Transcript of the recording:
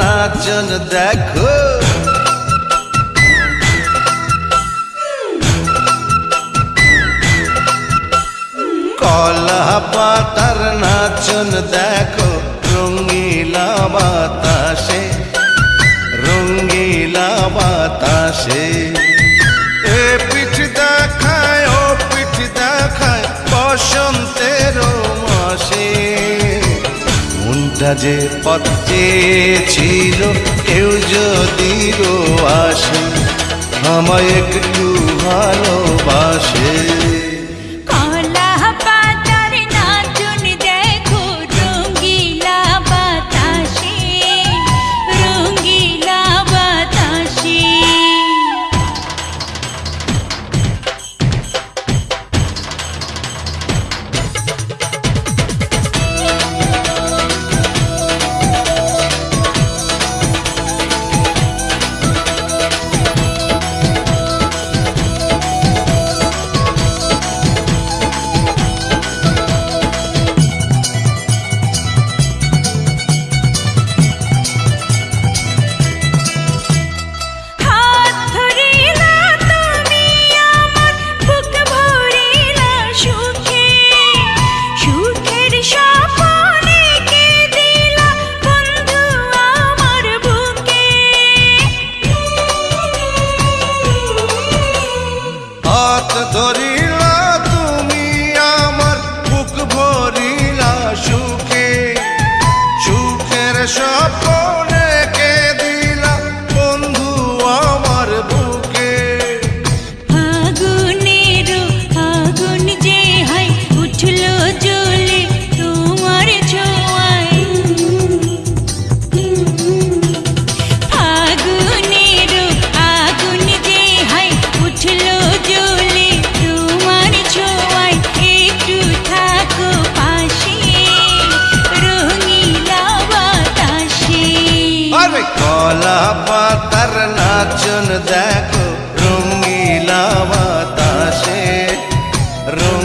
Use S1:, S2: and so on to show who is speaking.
S1: নাচন দেখো। কলা পাতার নাচন দেখো রঙ্গিলা বাতাসে রঙ্গিলা বাতাসে। মনটা যে পথে ছিল কেউ যদি আসে আমায় একটু ভালোবাসে।
S2: ধরিলা তুমি আমার বুক ভরিলা সুখে। সুখের স্বপনে রঙ্গিলা পাতার নাচন দেখো রঙ্গিলা বাতাসে
S1: রঙ